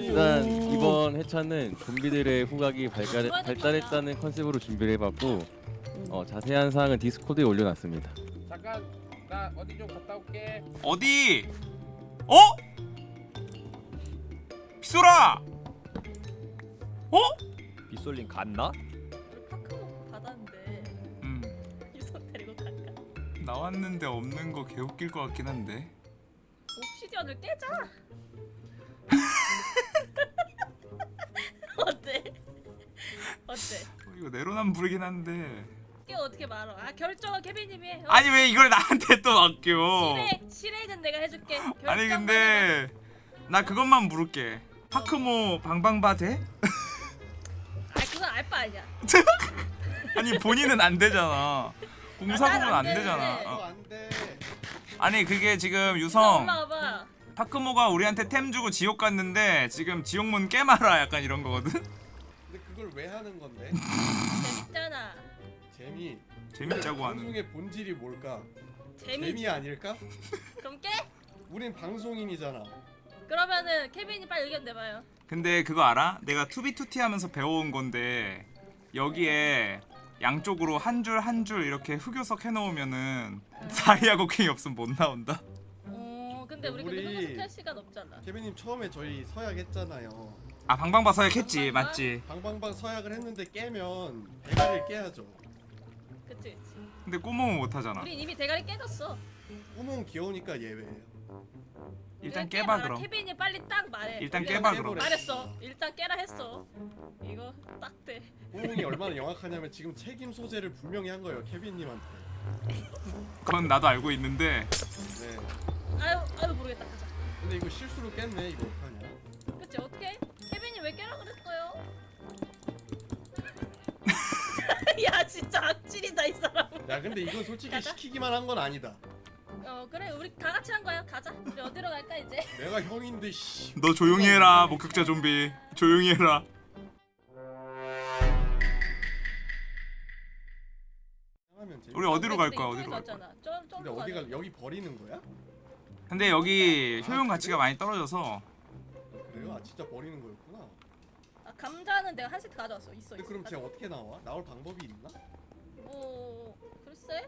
일단 이번 회차는 좀비들의 후각이 발달, 발달했다는 컨셉으로 준비를 해봤고 어, 자세한 사항은 디스코드에 올려놨습니다. 잠깐 나 어디 좀 갔다 올게. 어디? 어? 피소라! 어? 빗솔린 갔나? 우리 파크 먹고 받았는데 음 유선 데리고 갈까? 나왔는데 없는 거 개웃길 것 같긴 한데 옵시디언을 깨자. 어때? 어, 이거 내로남불이긴 한데 깨 어떻게 말어? 아 결정은 케빈님이 해. 어? 아니 왜 이걸 나한테 또 맡겨 실행 실행은 내가 해줄게. 아니. 근데 나 그것만 물을게 파크모 방방바 돼? 아 그건 알바 아니야. 아니 본인은 안 되잖아 공사부는 난안안 되잖아. 어. 아니 그게 지금 나 유성. 파크모가 우리한테 템 주고 지옥 갔는데 지금 지옥문 깨마라 약간 이런 거거든? 그걸 왜 하는 건데? 재밌잖아. 재미. 재밌자고 하는 방송의 본질이 뭘까? 재미. 재미 아닐까? 그럼 깨? 우린 방송인이잖아. 그러면은 케빈이 빨리 의견 내봐요. 근데 그거 알아? 내가 투비투티 하면서 배워온 건데 여기에 양쪽으로 한 줄 한 줄 이렇게 흑요석 해놓으면은 다이아고 킹이 없으면 못 나온다 어 근데 우리 우리- 근데 흑요석 할 시간 없잖아. 케빈님 처음에 저희 서약 했잖아요. 아 방방바 서약 했지 방방바? 맞지 방방방 서약을 했는데 깨면 대가리를 깨야죠. 그치 그치. 근데 꼬몽은 못하잖아 우린 이미 대가리 깨졌어. 꾸몽 귀여우니까 예외예요. 일단 깨봐 깨봐라. 그럼 케빈이 빨리 딱 말해. 일단 깨봐. 그럼 말했어. 일단 깨라 했어. 이거 딱 돼. 꾸몽이 얼마나 영악하냐면 지금 책임 소재를 분명히 한 거예요 케빈님한테. 그건 나도 알고 있는데 네. 아유 아유 모르겠다. 가자. 근데 이거 실수로 깼네. 이거 어떡하냐? 그치 어떻게? 해? 케빈이 왜 깨라 그랬어요? 야 진짜 악질이다 이 사람. 야 근데 이건 솔직히 가자. 시키기만 한 건 아니다. 어 그래 우리 다 같이 한 거야. 가자. 우리 어디로 갈까 이제? 내가 형인데 씨. 너 조용히 해라 목격자 좀비 조용히 해라 우리 어디로 갈 거야 어디로 갈 거야. 좀, 좀 근데 어디 갈 여기 버리는 거야? 근데 여기 효용 가치가 많이 떨어져서 그래요? 아 진짜 버리는 거였구나. 아, 감자는 내가 한 세트 가져왔어. 있어 근데 있어. 그럼 쟤 어떻게 나와? 나올 방법이 있나? 뭐 글쎄.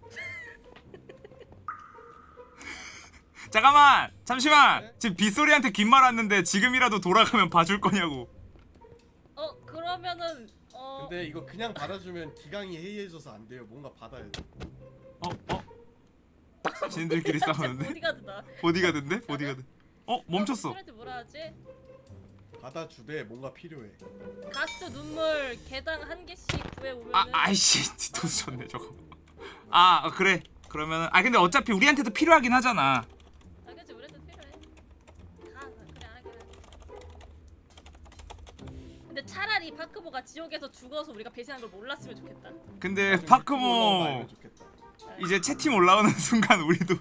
잠깐만 잠시만 네? 지금 빗소리한테 긴 말 왔는데 지금이라도 돌아가면 봐줄 거냐고 어 그러면은 어 근데 이거 그냥 받아주면 기강이 해이해져서 안 돼요. 뭔가 받아야 돼. 어? 어? 지인들끼리 싸우는데? 보디가드다. 보디가드인데? 보디가드 어? 멈췄어 어, 뭐라 하지? 받아주되 뭔가 필요해. 가스 눈물 개당 한 개씩 구해 오면은 아 아이씨 돈 줬네 저거 아 어, 그래 그러면은 아 근데 어차피 우리한테도 필요하긴 하잖아 아 그치 우리도 필요해. 가 그래 아. 근데 차라리 파크보가 지옥에서 죽어서 우리가 배신한 걸 몰랐으면 좋겠다. 근데 파크모 좋겠다. 이제 채팅 올라오는 순간 우리도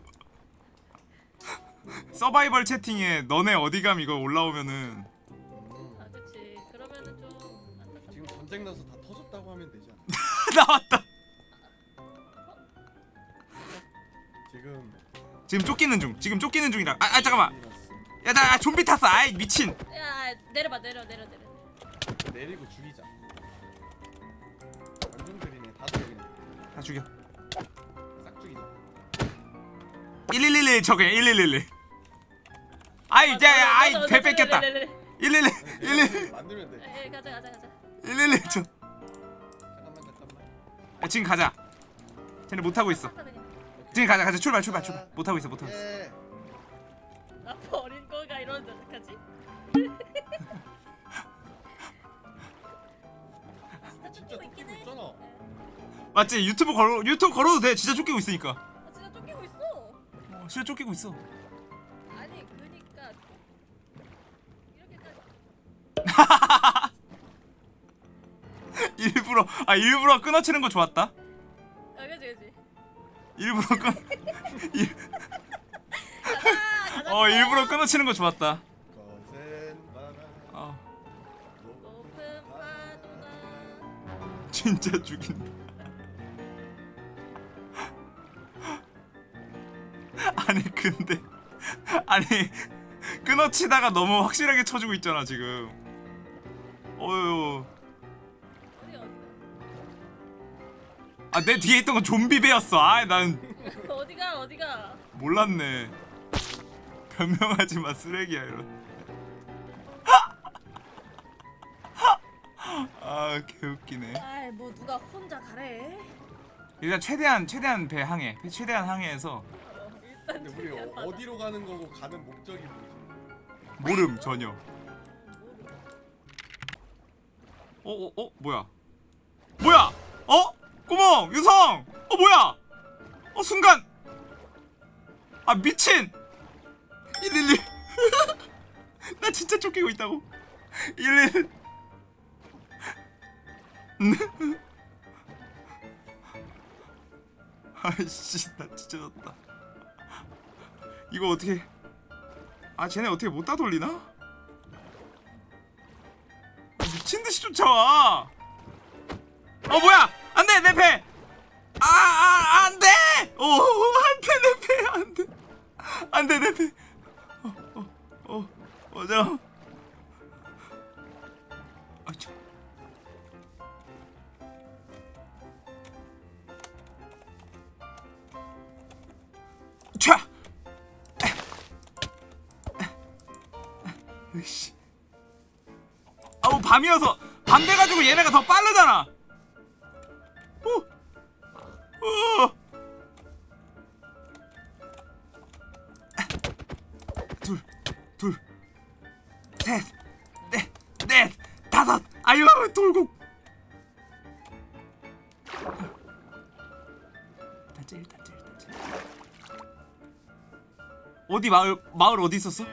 서바이벌 채팅에 너네 어디감 이거 올라오면은 전쟁 나서 다 터졌다고 하면 되지 않아? 나왔다 지금 지금 쫓기는 중 지금 쫓기는 중이라 아, 아 잠깐만. 야나 아, 좀비 탔어 아이 미친 야 내려봐 내려 내려 내려. 내리고 죽이자. 완전 그리네. 다들 여기 다 죽여 싹 죽이자. 1111 저게 1111 아이 이제 아이 배 뺏겼다 111 111 만들면 돼. 에 가자 가자 가자. 111저 잠깐만 잠깐만. 야, 지금 가자 쟤네 못 하고 있어 아, 그냥. 지금 가자 가자 출발 출발 출발 못 하고 있어 못 하고 있어 예. 아 버린 거가 이러는데 어떡하지? 진짜 진짜 쫓기고 있긴 쫓기고 해. 있잖아. 맞지 유튜브 걸어 유튜브 걸어도 돼 진짜 쫓기고 있으니까 아 진짜 쫓기고 있어. 어, 진짜 쫓기고 있어 아니 그니까 이렇게까지. 일부러 아 일부러 끊어치는 거 좋았다 아 그지 그지. 일부러 끊 가자 가자. 어 일부러 끊어치는 거 좋았다. 어. 진짜 죽인다 아니 근데 아니 끊어치다가 너무 확실하게 쳐주고 있잖아 지금 어휴 아 내 뒤에 있던 건 좀비 배였어 아난 어디가 어디가 몰랐네 변명하지 마 쓰레기야 이런 아 개웃기네 아이 뭐 누가 혼자 가래 일단 최대한 최대한 배 항해 최대한 항해해서 어, 일단 근데 우리 어. 어디로 가는 거고 가는 목적이 뭐지? 모름 전혀 뭐, 어, 어, 어, 뭐야? 뭐야? 어? 구멍, 유성! 어, 뭐야? 어, 순간! 아, 미친! 111! 나 진짜 쫓기고 있다고. 111! 아이씨, 나 진짜 졌다. 이거 어떻게... 아, 쟤네 어떻게 못 따돌리나? 미친 듯이 쫓아와. 어 뭐야? 아유 돌고. 단체 일 단체. 어디 마을 마을 어디 있었어?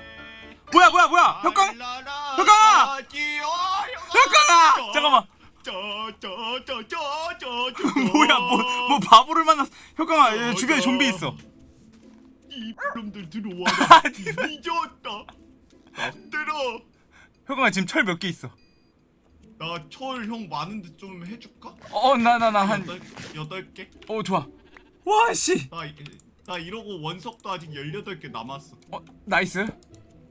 뭐야 뭐야 뭐야? 혁강 혁강아! 혁강아 잠깐만. 뭐야 뭐 뭐 바보를 만났어 혁강아 얘 주변에 좀비 있어. 이 놈들 들어와 아, 잊었다. 들어. 혁강아 지금 철 몇 개 있어 나 철 형 많은데 좀 해줄까? 어 나 나 나한어 여덟 여덟 개? 좋아. 와씨. 나, 이- 나 이러고 원석도 아직 18개 남았어. 어 나이스.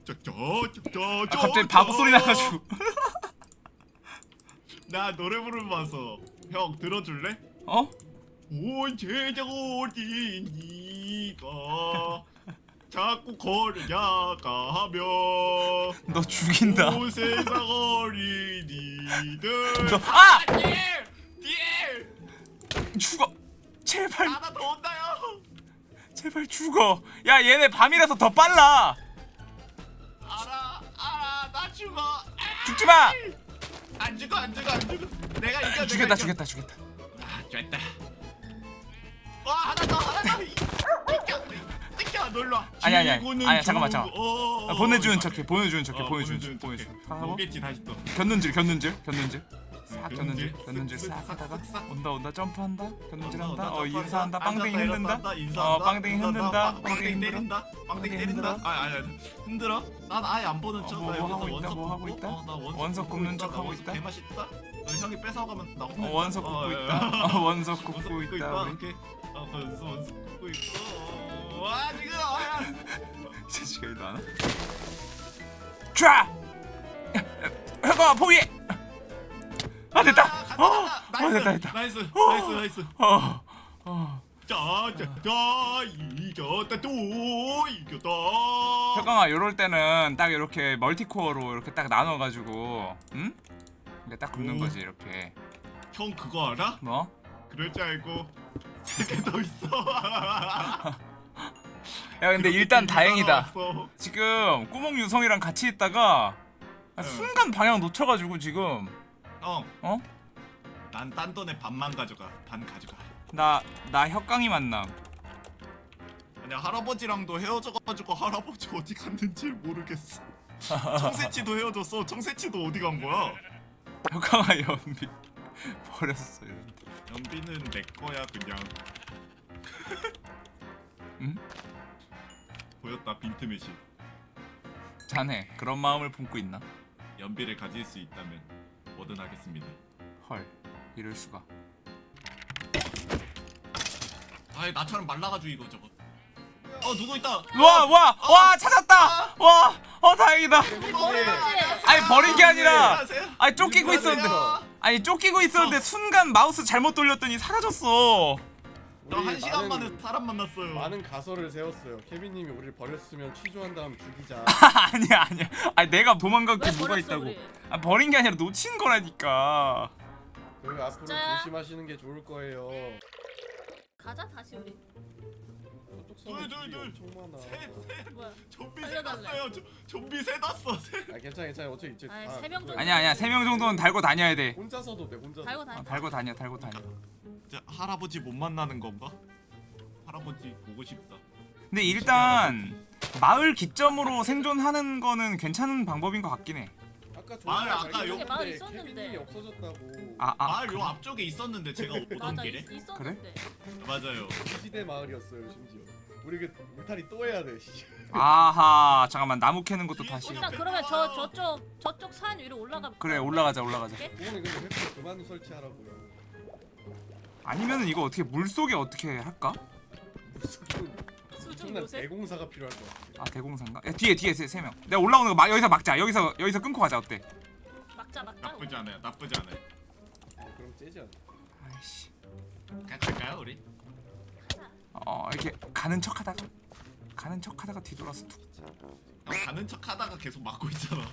저저저저 아, 갑자기 바보 소리 나가지고. 나 노래 부르면서 형 들어줄래? 어? 온 제자가 어디 니가 자꾸 걸으냐가 하며 너 죽인다. 온 세상 어린이들. 너- 아! 뒤에! 뒤에! 죽어. 제발. 하나 더 온다요. 제발 죽어. 야 얘네 밤이라서 더 빨라. 알아 알아. 나 죽어. 아! 죽지마. 안 죽어 안 죽어 안 죽어. 내가 이겨 내가 죽였다. 죽였다 죽였다. 아 됐다 놀러 아니, 아니, 아니. 아니, 잠깐만, 주- 잠깐만. 어, 아, 보내주는 어, 척해 보내주는 척해 어, 보내주는 척 보내주는 오겠지 다시 또. 견눈질 견눈질 견눈질. 싹 견눈질 견눈질, 싹 쓱, 하다가. 온다 온다 점프한다 견눈질 한다. 어. 인사한다. 빵댕이 흔든다. 어 빵댕이 흔든다. 빵- 빵댕이 때린다. 빵댕이 때린다. 흔들어. 아니 아니 흔들어? 난 아예 안 보는 어, 척. 뭐, 하고 있다, 원석 뭐 굽는 척나 하고 있다? 개맛있다? 너 형이 뺏어가면 나어 혼내. 원석 어, 굽고 예. 있다? 어 원석 굽고 있다 원석 원석 굽고 있어 와 지금 아야 제시가 일도 안 와? 쫙! 혁아 포기해! 아 됐다! 아, 어! 간다. 됐다 됐다 nice 어. nice nice 어! 어 짜짜짜 이겼다 또 이겼다 혁강아 요럴 때는 딱 이렇게 multi-core로 이렇게 딱 나눠가지고 응? 이게 딱 굽는 오. 거지 이렇게 형 그거 알아? 뭐? 그럴 줄 알고 세개더 있어 야 근데 일단 다행이다. 지금 꾸몽 유성이랑 같이 있다가 아, 응. 순간 방향 놓쳐가지고 지금. 형. 어? 난 딴 돈에 반만 가져가. 반 가져가. 나, 나 혁강이 만남. 아니야 할아버지랑도 헤어져가지고 할아버지 어디 갔는지 모르겠어. 청새치도 헤어졌어. 청새치도 어디 간 거야? 혁강아 연비. 버렸어 이런데 연비는 내 거야 그냥. 응? 보였다 빈틈의시 자네 그런 마음을 품고 있나? 연비를 가질 수 있다면 뭐든 하겠습니다. 헐 이럴 수가. 아이 나처럼 말라가지고 이거 저거. 어 누구 있다! 와와와 찾았다! 와어 다행이다. 우리 버린 거지? 아니 버린 게 아니라. 아니 쫓기고 있었는데. 아니 쫓기고 있었는데 순간 마우스 잘못 돌렸더니 사라졌어. 저한 시간 많은- 만에 사람 만났어요. 많은 가설을 세웠어요. 케빈님이 우리를 버렸으면 취조한 다음 죽이자. 아니야 아니야. 아니 내가 도망간 게왜 뭐가 있다고. 우리? 아 버린 게 아니라 놓친 거라니까. 그 앞으로 진짜야? 조심하시는 게 좋을 거예요. 가자 다시 우리. 저쪽 섬에 둘, 둘, 집이 둘. 엄청 많아. 셋, 셋. 뭐야? 좀비 살려달래. 세 났어요. 저- 좀비 세 났어. 세. 아 괜찮아 괜찮아 어차피 이제 아이, 다 세명 그거야. 정도. 아니야 아니야 세 명 정도는 달고 다녀야 돼. 혼자서도 돼 혼자서. 달고 어, 다니. 달고 다녀 달고 다녀. 자, 할아버지 못 만나는 건가? 할아버지 보고 싶다. 근데 일단 마을 기점으로 생존하는 거는 괜찮은 방법인 것 같긴 해. 아까 마을 아까 요- 마을 있었는데. 케빈님이 없어졌다고. 아 아. 마을 요 앞쪽에 있었는데 제가 오던 맞아 길에. 있, 있었는데. 맞아요. 시대 마을이었어요 심지어. 우리 그 울타리 또 해야 돼. 씨. 아하 잠깐만 나무 캐는 것도 다시. 일단 그러면 저 저쪽 저쪽 산 위로 올라가. 그래 올라가자 올라가자. 부모님 근데 그만 설치하라고요. 아니면은 이거 어떻게 물 속에 어떻게 할까? 엄청난. 대공사가 필요할 것 같아. 아 대공사인가? 야, 뒤에 뒤에 세, 세 명. 내가 올라오는 거 막 여기서 막자. 여기서 여기서 끊고 가자 어때? 막자 막자. 나쁘지 않아요. 나쁘지 않아요. 그럼 째지 않아. 아이씨. 갈까요, 우리? 어 이렇게 가는 척하다가 가는 척하다가 뒤돌아서 툭. 형 가는 척 하다가 계속 막고 있잖아.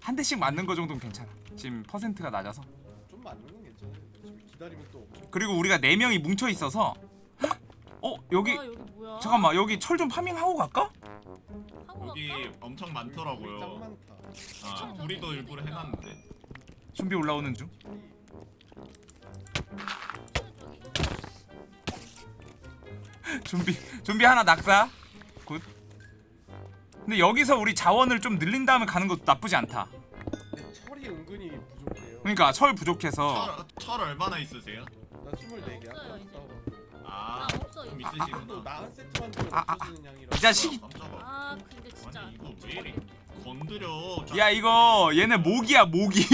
한 대씩 맞는 거 정도는 괜찮아. 지금 퍼센트가 낮아서. 좀 맞는 건 그리고 우리가 네 명이 뭉쳐 있어서. 어 여기 아 여기 뭐야? 잠깐만 여기 철 좀 farming하고 갈까? 여기? 엄청 짱 많더라고요. 많다. 아, 우리도 일부러 해놨는데. 준비 올라오는 중. 준비 준비 하나 낙사. good. 근데 여기서 우리 자원을 좀 늘린 다음에 가는 것도 나쁘지 않다. 철이 은근히 부족해요. 그러니까 철 부족해서 철, 철 얼마나 있으세요? 나 24개 아까 없어요, 이제. 싸워갖고. 아, 나 없어 좀 이제. 또 있으시구나. 나한 세트 만들면 아, 아, 없어지는 양이라. 이 자식이. 깜짝아. 아 근데 진짜. 아니 이거 왜 이리 건드려? 야 이거 얘네 모기야 모기.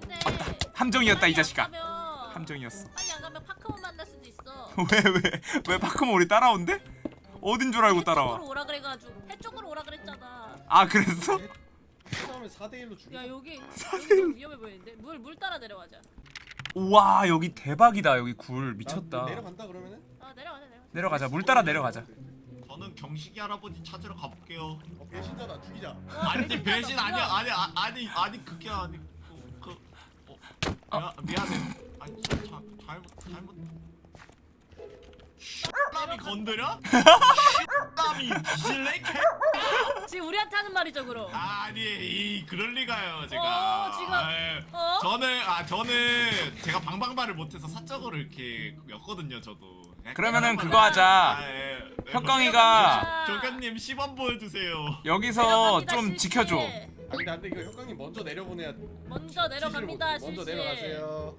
근데 함정이었다 이 빨리 안 자식아. 가면- 함정이었어. 빨리 안 가면 파크몬 만날 수도 있어. 왜왜왜 파크모 우리 따라온대? 어딘 줄 알고 따라와? 해쪽으로 오라 그래가지고 해 쪽으로 오라 그랬잖아. 아 그랬어? 처음에 4대 1로 죽이. 야 여기 여기 좀 위험해 보이는데 물 물 따라 내려가자. 우와 여기 대박이다 여기 굴 미쳤다. 내려간다 그러면은? 아 내려가자 내려가자. 내려가자 물 따라 내려가자. 저는 경식이 할아버지 찾으러 가볼게요. 어 배신자다 죽이자. 어, 아니 배신 아니야? 아니 아, 아니 아니 그게 아니 그, 그 어, 야, 미안해 아니 자, 자, 잘못 잘못 남이 건드려? 남이 실내 지금 우리한테 하는 말이죠 그럼. 아니 이 그럴 리가요 제가 어, 지금- 아유, 어? 저는 아 저는 제가 방방발을 못해서 사적으로 이렇게 였거든요 저도 그러면은 방방발- 그거 하자. 아, 예. 네, 혁광이가 조교님 시범 보여주세요 여기서 내려갑니다, 좀 실시. 지켜줘. 안돼 안돼 이거 혁강님 먼저 내려보내야. 먼저 내려갑니다 먼저 실시. 내려가세요.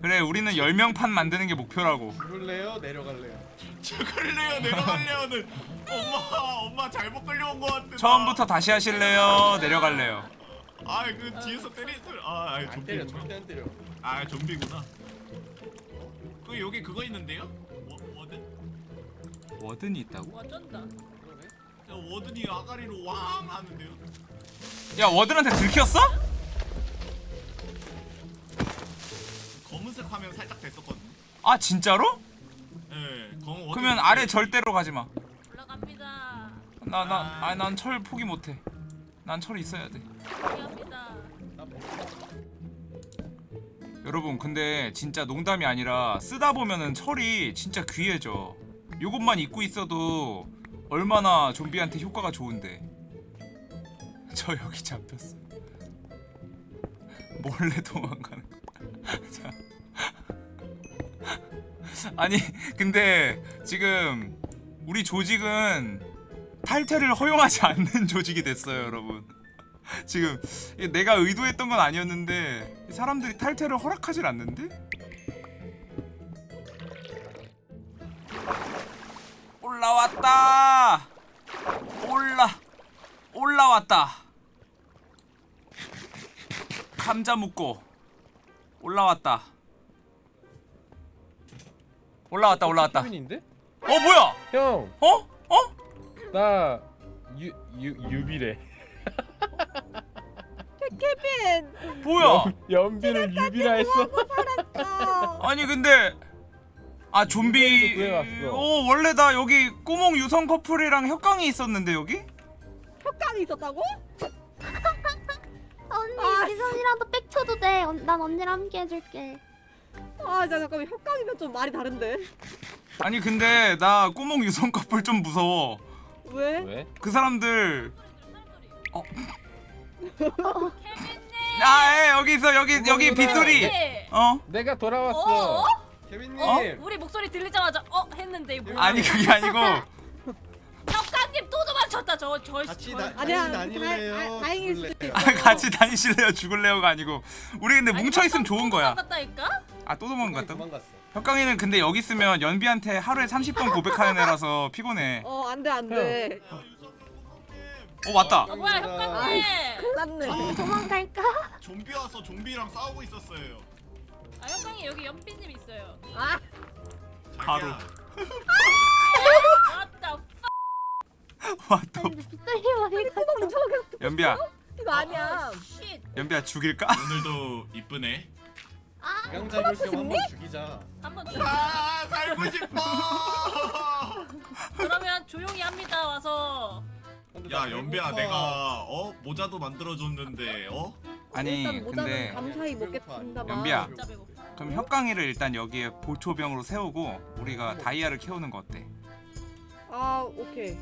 그래 우리는 10명 판 만드는 게 목표라고. 죽을래요? 내려갈래요? 죽을래요 내려갈래요는 엄마 엄마 잘못 끌려온 것 같아 처음부터 다시 하실래요? 내려갈래요? 아그 뒤에서 때리들 아 아이, 안 때려 절대 안 때려. 아 좀비구나 그 여기 그거 있는데요 워, 워든 워든이 있다고? 와 쩐다. 그러네. 저 워든이 아가리로 왕 하는데요 야 워든한테 들켰어? 검은색 화면 살짝 됐었거든요 아 진짜로? 예 그러면 아래 절대로 가지 마. 올라갑니다. 나 나 아니 난철 포기 못 해. 난철 있어야 돼. 포기합니다. 나 뭐- 여러분 근데 진짜 농담이 아니라 쓰다 보면은 철이 진짜 귀해져. 요것만 입고 있어도 얼마나 좀비한테 효과가 좋은데. 저 여기 잡혔어. 몰래 도망가는 거. 자. 아니 근데 지금 우리 조직은 탈퇴를 허용하지 않는 조직이 됐어요, 여러분. 지금 내가 의도했던 건 아니었는데 이 사람들이 탈퇴를 허락하질 않는데? 올라왔다. 올라 올라왔다. 감자 묻고 올라왔다. 올라왔다 올라왔다. 어 케빈인데? 뭐야? 형, 어? 어? 나 유, 유, 유비래 케빈. 뭐야? 연 비를 유비라 했어 어. 아니 근데 아 좀비. 오 원래 나 여기 꼬몽 유성 커플이랑 협강이 있었는데 여기? 협강이 있었다고? 언니 아, 미선이라도 빽쳐도 돼. 언- 난 언니랑 함께 해줄게. 아, 자, 잠깐만 협강이면 좀 말이 다른데. 아니 근데 나 꼬몽 유성 커플 좀 무서워 왜? 왜? 그 사람들 어. 케빈님. 아 예, 여기 있어 여기 여기 빗소리 네. 어? 내가 어? 돌아왔어 어? 케빈님. 어? 우리 목소리 들리자마자 어 했는데 뭐야? 아니 그게 아니고 혁가님 또 도망쳤다 저 저 같이 저- 다- 아니야, 같이 다닐래요? 다- 다- 다행일 수도 죽을래요? 있어. 아, 같이 다니실래요 죽을래요가 아니고 우리 근데 아니, 뭉쳐 있으면 좋은 또 거야 도망갔다니까? 아 또 도망갔다 도망갔어. 혁강이는 근데 여기 있으면 연비한테 하루에 30번 고백하는 애라서 피곤해 어, 안 돼, 안 돼. 어 맞다 어 뭐야 혁가님? 큰일 났네. 도망갈까? 좀비 와서 좀비랑 싸우고 있었어요. 아 혁강이 여기 연비님 있어요. 아, 바로. 맞다. 왔다 머리가 뚜껑 저기 연비야 이거 아니야. 쉿. 연비야 죽일까? 오늘도 이쁘네. 아강 잡을 겸 한번 죽이자. 한번 아 살고 싶어. 그러면 조용히 합니다 와서. 야 연비야 배고파. 내가 어 모자도 만들어줬는데 어? 아니 일단 모자는 근데 감사히 배고파. 먹겠습니다. 연비야. 진짜 배고파. 그럼 혁강이를 일단 여기에 보초병으로 세우고 우리가 다이아를 키우는 거 어때? 아, 오케이.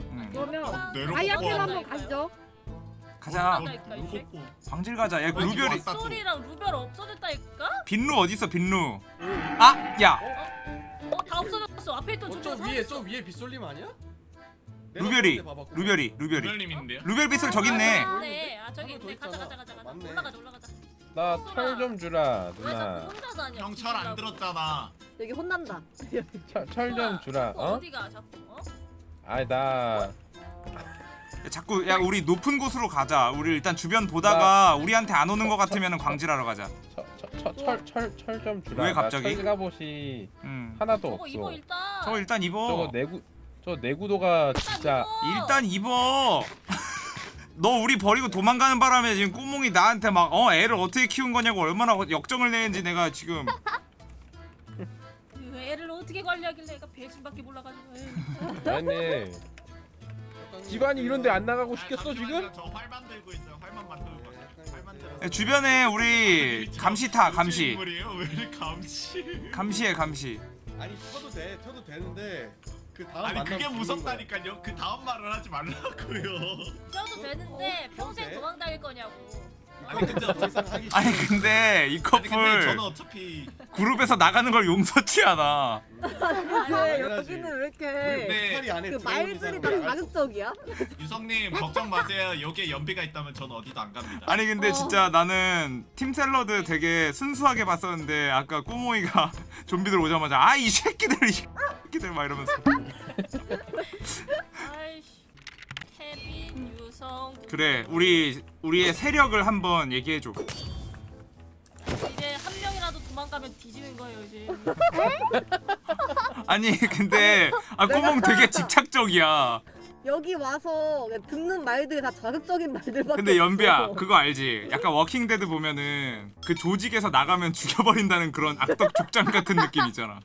응. 그러면 어, 내려놓고 다이아캠 한번? 가시죠. 가자 그러니까 이제. 광질 가자 야 어, 루별이. 소리랑 루별 없어졌다니까? 빈루 어딨어 빈루 아! 야! 어 다 없어졌어. 앞에 있던 어, 저 위에 저 위에 빗솔림 아니야? 루별이. 루별이 루별이 별님인데요? 루별 빗을 저기 있네 네, 아 저기 있네. 가자 있잖아. 가자 가자 가자. 맞네. 올라가자 올라가자. 나 철 좀 주라 누나 혼자 다녀? 형철 안 들었잖아. 여기 혼난다. 철 좀 주라 어? 어? 어디가 자꾸? 어? 아이 나 야, 자꾸 야 우리 높은 곳으로 가자 우리 일단 주변 보다가 우리한테 안 오는 거 같으면 광질하러 가자 철철철 좀 주라 왜 갑자기? 나 철갑옷이 응 하나도 저거 없어 입어 일단. 저거 일단 입어 저거 내구 저 내구도가 진짜. 일단 입어 너 우리 버리고 도망가는 바람에 지금 꼬몽이 나한테 막 어 애를 어떻게 키운 거냐고 얼마나 역정을 내는지 내가 지금 그 애를 어떻게 관리하길래 애가 배신밖에 몰라가지고. 에이. 집안이 이런데 안 나가고 아, 시켰어 잠시만요. 지금? 저 활만 들고 있어요. 활만 만들고 있어요. 주변에 우리 감시 타 감시? 왜 감시? 감시해 감시 아니 켜도 돼. 켜도 되는데 그 다음 아니 그게 무섭다니까요. 그 다음 말을 하지 말라고요. 펴도 되는데 어, 평생 돼? 도망 다닐 거냐고. 아니 근데. 아니 근데 이 아니 근데 커플 저는 어차피 그룹에서 나가는 걸 용서치 않아 왜 당연하지. 여기는 왜 네. 이렇게 그 들어온 말들이 다. 자극적이야? 유성님 걱정 마세요. 여기에 연비가 있다면 저는 어디도 안 갑니다. 아니 근데 어. 진짜 나는 팀 샐러드 되게 순수하게 봤었는데 아까 꼬모이가 좀비들 오자마자 아 이 새끼들 이 새끼들 막 이러면서. 그래 우리 우리의 세력을 한번 얘기해 줘. 이제 한 명이라도 도망가면 뒤지는 거예요 이제. 아니 근데 아 꼬몽 되게 집착적이야. 여기 와서 듣는 말들이 다 자극적인 말들밖에 근데 연비야 없어. 그거 알지? 약간 워킹 데드 보면은 그 조직에서 나가면 죽여버린다는 그런 악덕 족장 같은 느낌 있잖아.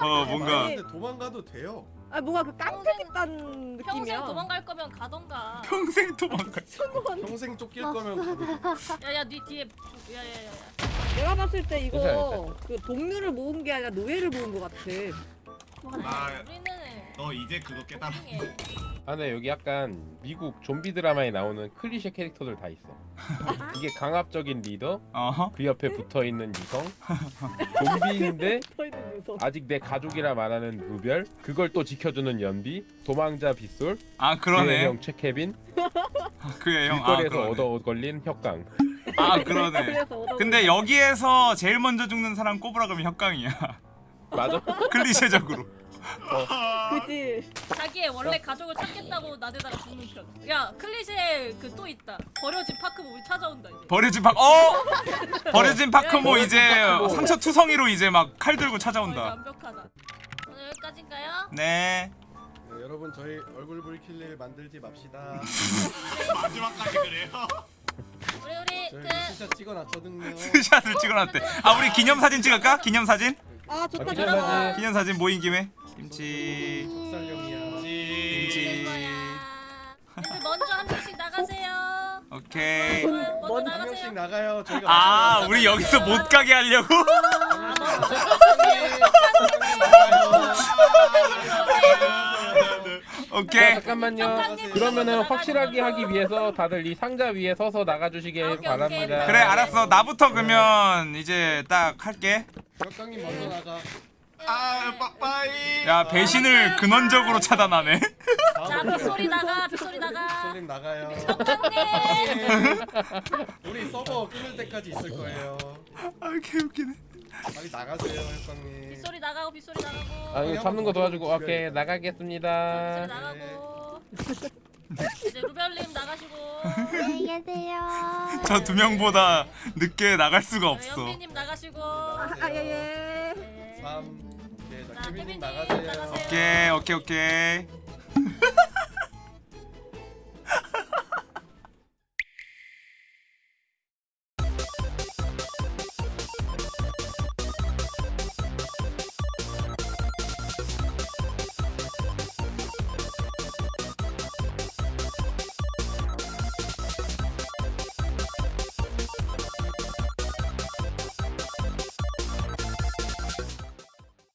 어 뭔가 아니, 근데 도망가도 돼요. 아 뭔가 그 깡패겠다는 느낌이야. 평생 도망갈 거면 가던가. 평생 도망가. 평생 쫓길 거면 야야 네 뒤에. 야야야. 내가 봤을 때 이거 괜찮아, 그 동료를 모은 게 아니라 노예를 모은 것 같아. 아, 우리는 너 이제 그거 깨달아. 해아 근데 여기 약간 미국 좀비 드라마에 나오는 클리셰 캐릭터들 다 있어 이게 강압적인 리더 어허. 그 옆에 붙어있는 유성 좀비인데 녀석. 아직 내 가족이라 말하는 루별 그걸 또 지켜주는 연비 도망자 빗솔 아 그러네. 형 최케빈 그의 형. 아 길거리에서 그러네. 얻어 걸린 협강 아 그러네. 근데 여기에서 제일 먼저 죽는 사람 꼽으라 그러면 협강이야. 맞아? 클리셰적으로. 그지. 자기의 원래 가족을 찾겠다고 나대다가 죽는 편. 야 클리셰 그 또 있다. 버려진 파크모 우리 찾아온다 이제. 버려진 박 어? 버려진 파크모 야, 이제 파크모. 상처 투성이로 이제 막 칼 들고 어, 찾아온다. 완벽하다. 오늘 여기까지인가요? 네. 네, 여러분 저희 얼굴 붉힐 일 만들지 맙시다. 마지막까지 그래요. 우리 우리 그 스샷 찍어놨거든요. 스샷을 찍어놨대. 아 우리 기념 사진 찍을까? 기념 사진? 아 아, 좋다 기념 좋다. 사진. 기념 사진 모인 김에 김치. 쌀용이야. 김치. 먼저 한 명씩 나가세요. 오케이. 먼저 한 나가세요. 명씩 나가요. 저희가 아 우리 여기서 못 가게 하려고? 자, 오케이. 잠깐만요. 정상님 그러면은 나가세요. 확실하게 하기 위해서 다들 이 상자 위에 서서 나가주시길 바랍니다. 오케이. 그래 알았어. 나부터 그러면 이제 딱 할게. 혁강님 먼저 나가. 아 빠빠이. 야 배신을 근원적으로 차단하네. 자 빗소리 나가 빗소리 나가. 솔님 나가요. 정상님. 우리 서버 끊을 때까지 있을 거예요. 아 개웃기네. 빨리 나가세요, 혁강님. 빗소리 나가고 빗소리 나가고. 아 이거 잡는 거 도와주고 오케이 빗소리 나가겠습니다. 나가고. 이제 루벨님 나가시고. 안녕히 계세요. 저 두 명보다 늦게 나갈 수가 없어. 영민님 나가시고. 아예예. 네. 3. 오케이, 자, 자 케빈님 케빈님 나가세요. 나가세요. 오케이 오케이 오케이.